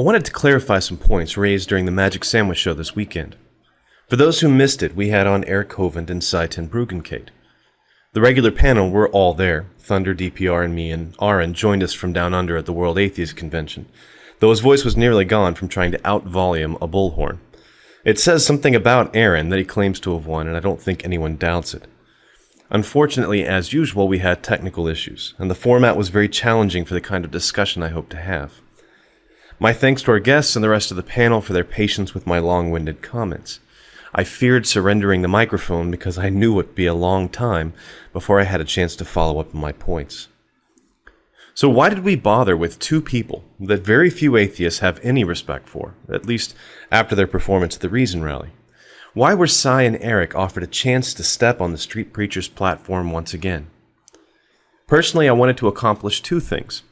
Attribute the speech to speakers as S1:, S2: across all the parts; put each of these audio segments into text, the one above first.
S1: I wanted to clarify some points raised during the Magic Sandwich Show this weekend. For those who missed it, we had on Eric Hovind and Cy ten Bruggencate. The regular panel were all there. Thunder, DPR, and me, and Aaron joined us from down under at the World Atheist Convention, though his voice was nearly gone from trying to out-volume a bullhorn. It says something about Aaron that he claims to have won, and I don't think anyone doubts it. Unfortunately, as usual, we had technical issues, and the format was very challenging for the kind of discussion I hope to have. My thanks to our guests and the rest of the panel for their patience with my long-winded comments. I feared surrendering the microphone because I knew it would be a long time before I had a chance to follow up my points. So why did we bother with two people that very few atheists have any respect for, at least after their performance at the Reason Rally? Why were Cy and Eric offered a chance to step on the Street Preacher's platform once again? Personally, I wanted to accomplish two things.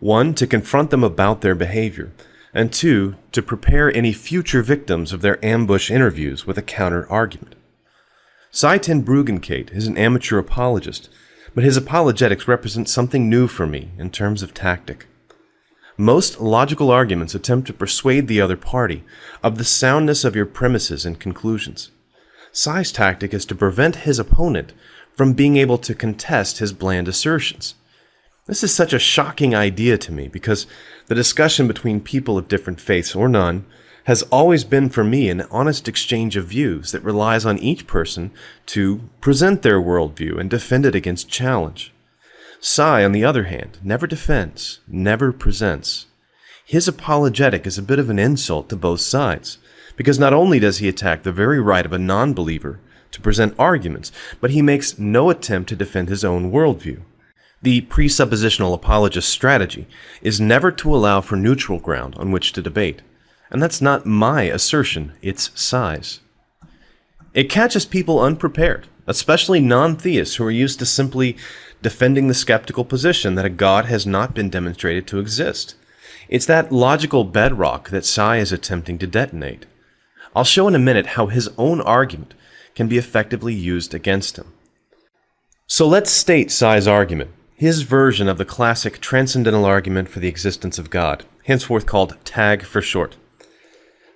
S1: One, to confront them about their behavior, and two, to prepare any future victims of their ambush interviews with a counter argument. Cy ten Bruggencate is an amateur apologist, but his apologetics represent something new for me in terms of tactic. Most logical arguments attempt to persuade the other party of the soundness of your premises and conclusions. Cy's tactic is to prevent his opponent from being able to contest his bland assertions. This is such a shocking idea to me because the discussion between people of different faiths or none has always been for me an honest exchange of views that relies on each person to present their worldview and defend it against challenge. Cy, on the other hand, never defends, never presents. His apologetic is a bit of an insult to both sides, because not only does he attack the very right of a non-believer to present arguments, but he makes no attempt to defend his own worldview. The presuppositional apologist strategy is never to allow for neutral ground on which to debate. And that's not my assertion, it's Cy's. It catches people unprepared, especially non-theists who are used to simply defending the skeptical position that a God has not been demonstrated to exist. It's that logical bedrock that Cy is attempting to detonate. I'll show in a minute how his own argument can be effectively used against him. So let's state Cy's argument his version of the classic transcendental argument for the existence of God, henceforth called TAG for short.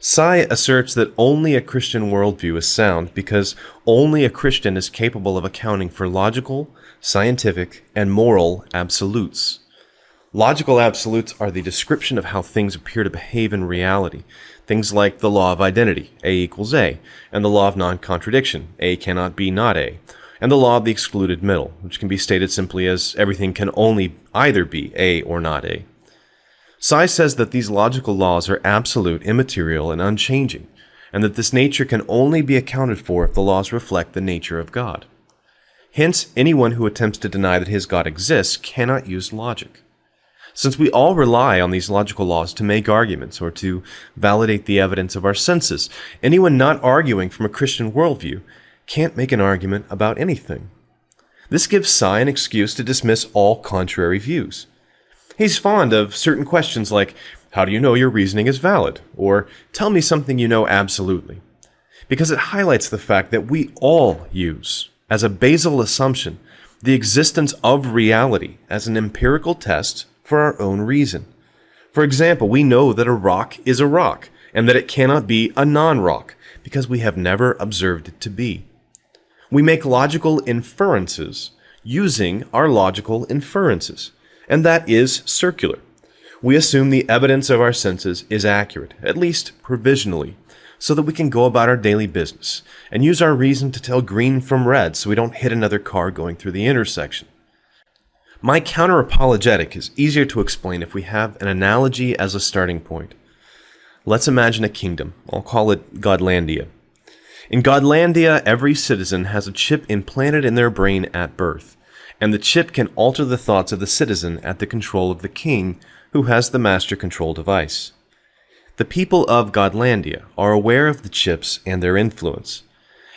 S1: Cy asserts that only a Christian worldview is sound because only a Christian is capable of accounting for logical, scientific, and moral absolutes. Logical absolutes are the description of how things appear to behave in reality. Things like the law of identity, A equals A, and the law of non-contradiction, A cannot be not A, and the law of the excluded middle, which can be stated simply as everything can only either be A or not A. Cy says that these logical laws are absolute, immaterial, and unchanging, and that this nature can only be accounted for if the laws reflect the nature of God. Hence, anyone who attempts to deny that his God exists cannot use logic. Since we all rely on these logical laws to make arguments or to validate the evidence of our senses, anyone not arguing from a Christian worldview can't make an argument about anything. This gives Cy an excuse to dismiss all contrary views. He's fond of certain questions like, how do you know your reasoning is valid? Or, tell me something you know absolutely. Because it highlights the fact that we all use, as a basal assumption, the existence of reality as an empirical test for our own reason. For example, we know that a rock is a rock, and that it cannot be a non-rock, because we have never observed it to be. We make logical inferences using our logical inferences, and that is circular. We assume the evidence of our senses is accurate, at least provisionally, so that we can go about our daily business and use our reason to tell green from red so we don't hit another car going through the intersection. My counter-apologetic is easier to explain if we have an analogy as a starting point. Let's imagine a kingdom. I'll call it Godlandia. In Godlandia, every citizen has a chip implanted in their brain at birth, and the chip can alter the thoughts of the citizen at the control of the king, who has the master control device. The people of Godlandia are aware of the chips and their influence.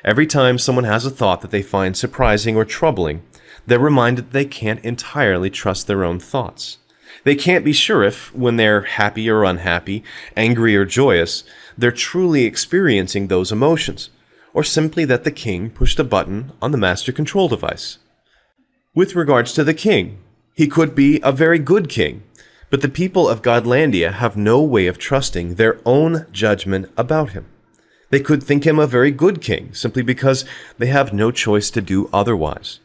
S1: Every time someone has a thought that they find surprising or troubling, they're reminded they can't entirely trust their own thoughts. They can't be sure if, when they're happy or unhappy, angry or joyous, they're truly experiencing those emotions, or simply that the king pushed a button on the master control device. With regards to the king, he could be a very good king, But the people of Godlandia have no way of trusting their own judgment about him. They could think him a very good king simply because they have no choice to do otherwise.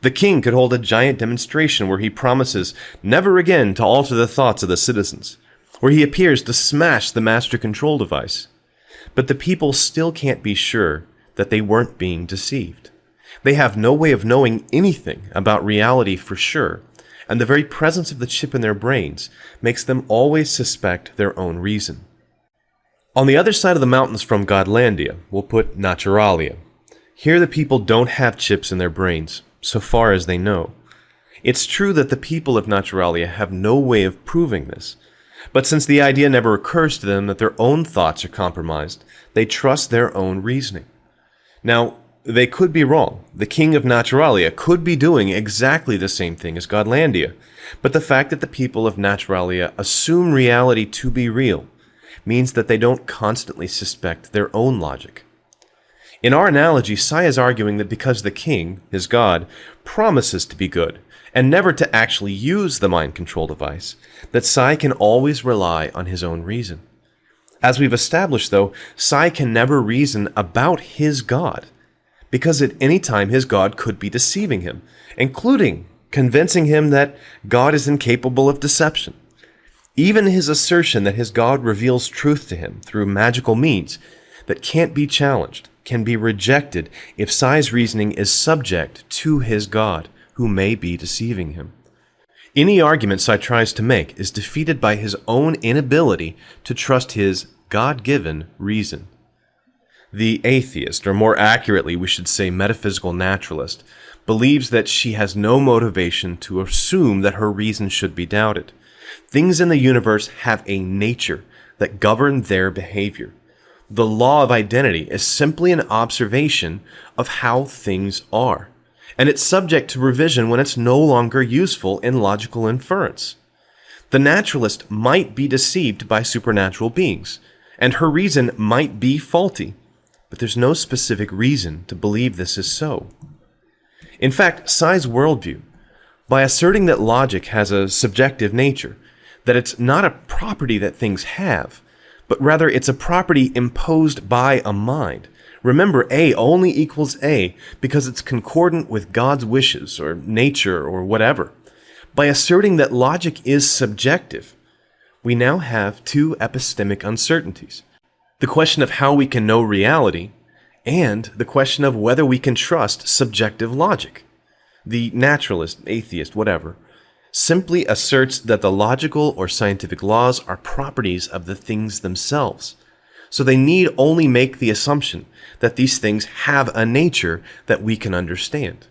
S1: The king could hold a giant demonstration where he promises never again to alter the thoughts of the citizens, where he appears to smash the master control device. But the people still can't be sure that they weren't being deceived. They have no way of knowing anything about reality for sure, and the very presence of the chip in their brains makes them always suspect their own reason. On the other side of the mountains from Godlandia, we'll put Naturalia. Here the people don't have chips in their brains, so far as they know. It's true that the people of Naturalia have no way of proving this, but since the idea never occurs to them that their own thoughts are compromised, they trust their own reasoning. Now, they could be wrong. The king of Naturalia could be doing exactly the same thing as Godlandia. But the fact that the people of Naturalia assume reality to be real means that they don't constantly suspect their own logic. In our analogy, Cy is arguing that because the king, his god, promises to be good, and never to actually use the mind control device, that Cy can always rely on his own reason. As we've established, though, Cy can never reason about his god because at any time his God could be deceiving him, including convincing him that God is incapable of deception. Even his assertion that his God reveals truth to him through magical means that can't be challenged can be rejected if Cy's reasoning is subject to his God, who may be deceiving him. Any argument Cy tries to make is defeated by his own inability to trust his God given reason. The atheist, or more accurately, we should say metaphysical naturalist, believes that she has no motivation to assume that her reason should be doubted. Things in the universe have a nature that govern their behavior. The law of identity is simply an observation of how things are, and it's subject to revision when it's no longer useful in logical inference. The naturalist might be deceived by supernatural beings, and her reason might be faulty, but there's no specific reason to believe this is so. In fact, Cy's worldview, by asserting that logic has a subjective nature, that it's not a property that things have, but rather it's a property imposed by a mind. Remember, A only equals A because it's concordant with God's wishes or nature or whatever. By asserting that logic is subjective, we now have two epistemic uncertainties the question of how we can know reality, and the question of whether we can trust subjective logic. The naturalist, atheist, whatever, simply asserts that the logical or scientific laws are properties of the things themselves. So they need only make the assumption that these things have a nature that we can understand.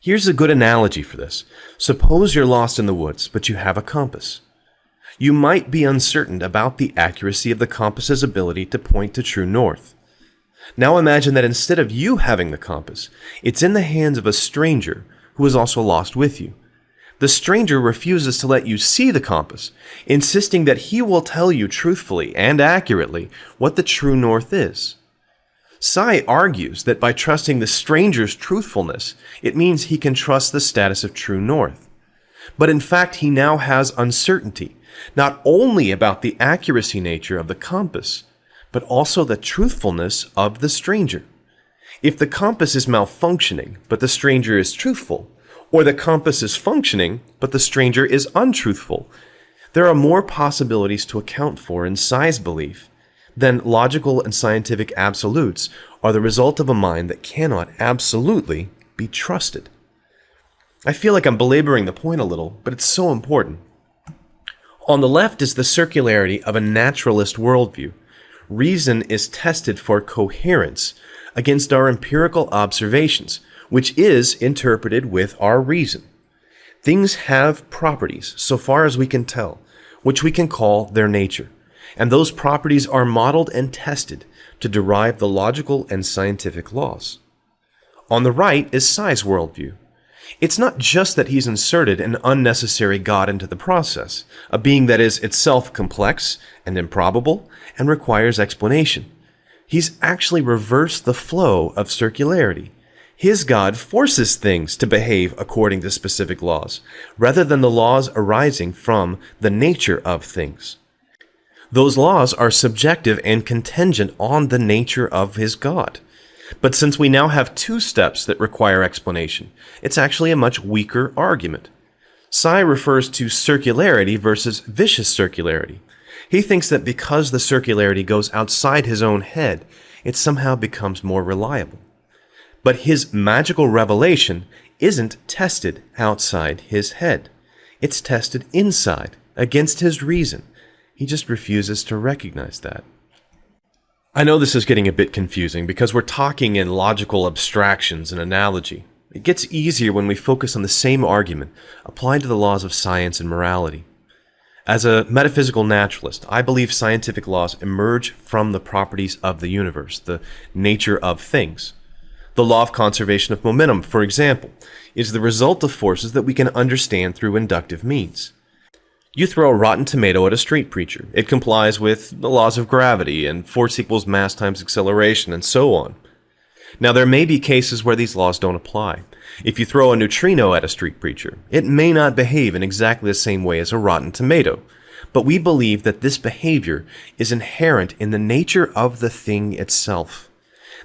S1: Here's a good analogy for this. Suppose you're lost in the woods, but you have a compass you might be uncertain about the accuracy of the compass's ability to point to true north. Now imagine that instead of you having the compass, it's in the hands of a stranger who is also lost with you. The stranger refuses to let you see the compass, insisting that he will tell you truthfully and accurately what the true north is. Cy argues that by trusting the stranger's truthfulness, it means he can trust the status of true north. But in fact, he now has uncertainty not only about the accuracy nature of the compass, but also the truthfulness of the stranger. If the compass is malfunctioning, but the stranger is truthful, or the compass is functioning, but the stranger is untruthful, there are more possibilities to account for in Cy's belief than logical and scientific absolutes are the result of a mind that cannot absolutely be trusted. I feel like I'm belaboring the point a little, but it's so important. On the left is the circularity of a naturalist worldview. Reason is tested for coherence against our empirical observations, which is interpreted with our reason. Things have properties, so far as we can tell, which we can call their nature, and those properties are modeled and tested to derive the logical and scientific laws. On the right is Cy's worldview, it's not just that he's inserted an unnecessary God into the process, a being that is itself complex and improbable and requires explanation. He's actually reversed the flow of circularity. His God forces things to behave according to specific laws, rather than the laws arising from the nature of things. Those laws are subjective and contingent on the nature of his God. But since we now have two steps that require explanation, it's actually a much weaker argument. Cy refers to circularity versus vicious circularity. He thinks that because the circularity goes outside his own head, it somehow becomes more reliable. But his magical revelation isn't tested outside his head. It's tested inside, against his reason. He just refuses to recognize that. I know this is getting a bit confusing because we're talking in logical abstractions and analogy. It gets easier when we focus on the same argument applied to the laws of science and morality. As a metaphysical naturalist, I believe scientific laws emerge from the properties of the universe, the nature of things. The law of conservation of momentum, for example, is the result of forces that we can understand through inductive means. You throw a rotten tomato at a street preacher. It complies with the laws of gravity and force equals mass times acceleration and so on. Now, there may be cases where these laws don't apply. If you throw a neutrino at a street preacher, it may not behave in exactly the same way as a rotten tomato. But we believe that this behavior is inherent in the nature of the thing itself.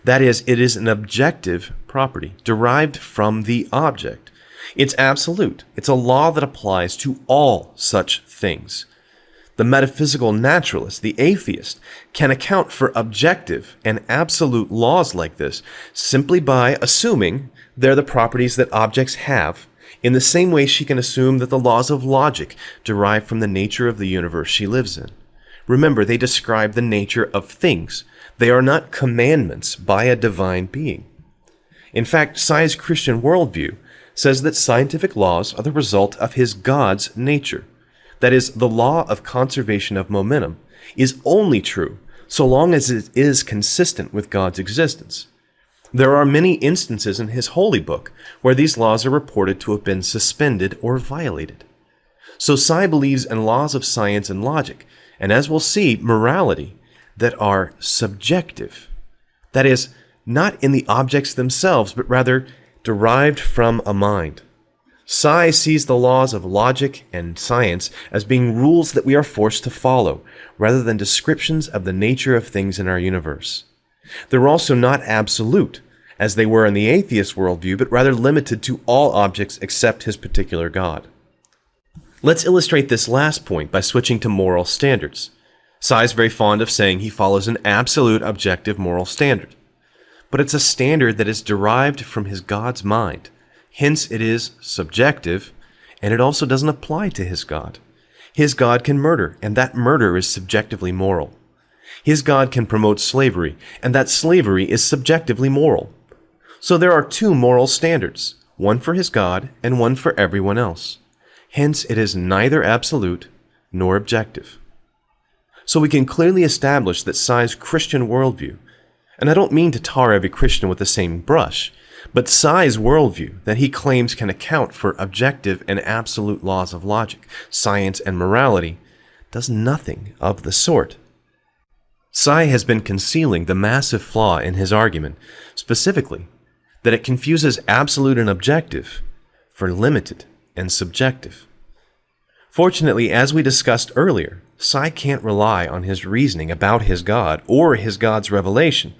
S1: That is, it is an objective property derived from the object. It's absolute. It's a law that applies to all such things. The metaphysical naturalist, the atheist, can account for objective and absolute laws like this simply by assuming they're the properties that objects have, in the same way she can assume that the laws of logic derive from the nature of the universe she lives in. Remember, they describe the nature of things, they are not commandments by a divine being. In fact, Cy's Christian worldview says that scientific laws are the result of his God's nature. That is, the law of conservation of momentum is only true so long as it is consistent with God's existence. There are many instances in his holy book where these laws are reported to have been suspended or violated. So Cy believes in laws of science and logic, and as we'll see, morality that are subjective. That is, not in the objects themselves, but rather derived from a mind. Cy sees the laws of logic and science as being rules that we are forced to follow, rather than descriptions of the nature of things in our universe. They're also not absolute, as they were in the atheist worldview, but rather limited to all objects except his particular God. Let's illustrate this last point by switching to moral standards. Cy is very fond of saying he follows an absolute objective moral standard. But it's a standard that is derived from his God's mind. Hence, it is subjective, and it also doesn't apply to his God. His God can murder, and that murder is subjectively moral. His God can promote slavery, and that slavery is subjectively moral. So there are two moral standards, one for his God and one for everyone else. Hence, it is neither absolute nor objective. So we can clearly establish that Cy's Christian worldview, and I don't mean to tar every Christian with the same brush, but Cy's worldview that he claims can account for objective and absolute laws of logic, science, and morality does nothing of the sort. Cy has been concealing the massive flaw in his argument, specifically that it confuses absolute and objective for limited and subjective. Fortunately, as we discussed earlier, Cy can't rely on his reasoning about his God or his God's revelation,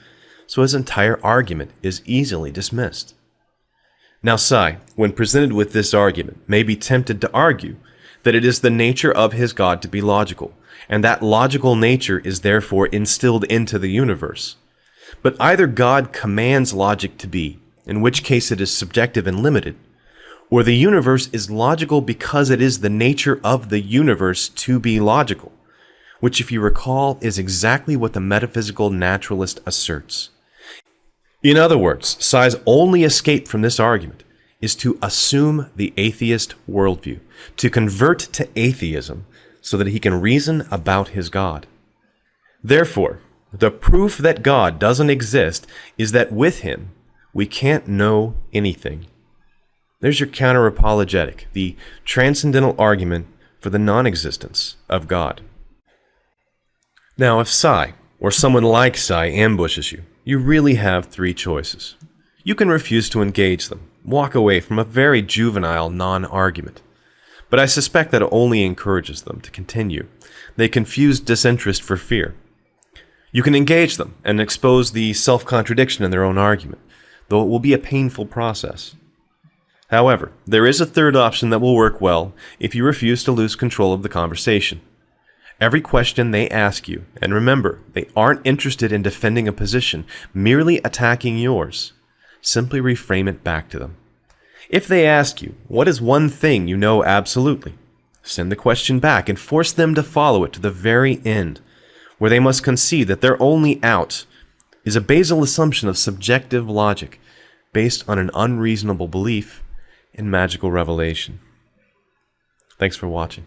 S1: so his entire argument is easily dismissed. Now, Cy, when presented with this argument, may be tempted to argue that it is the nature of his God to be logical, and that logical nature is therefore instilled into the universe. But either God commands logic to be, in which case it is subjective and limited, or the universe is logical because it is the nature of the universe to be logical, which, if you recall, is exactly what the metaphysical naturalist asserts. In other words, Cy's only escape from this argument is to assume the atheist worldview, to convert to atheism so that he can reason about his God. Therefore, the proof that God doesn't exist is that with him, we can't know anything. There's your counter apologetic, the transcendental argument for the non existence of God. Now, if Cy, or someone like Cy, ambushes you, you really have three choices. You can refuse to engage them, walk away from a very juvenile non argument. But I suspect that only encourages them to continue. They confuse disinterest for fear. You can engage them and expose the self contradiction in their own argument, though it will be a painful process. However, there is a third option that will work well if you refuse to lose control of the conversation. Every question they ask you, and remember, they aren't interested in defending a position, merely attacking yours, simply reframe it back to them. If they ask you, what is one thing you know absolutely? Send the question back and force them to follow it to the very end, where they must concede that their only out is a basal assumption of subjective logic based on an unreasonable belief in magical revelation. Thanks for watching.